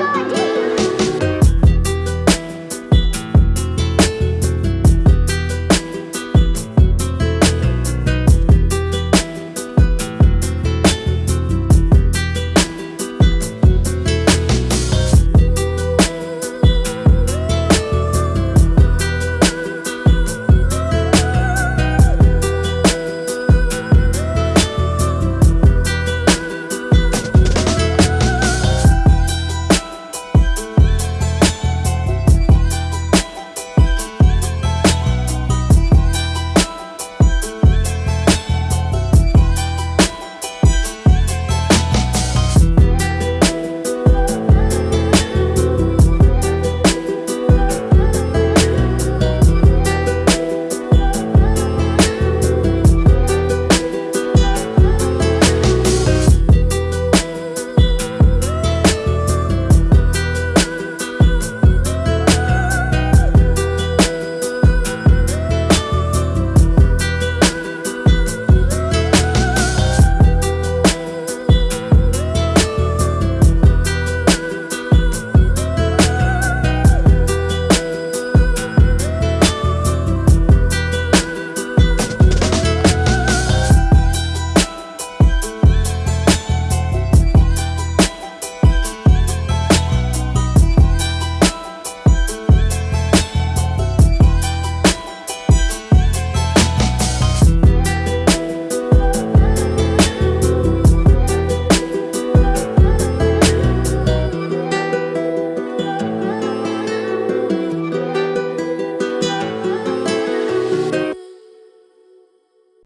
Bye.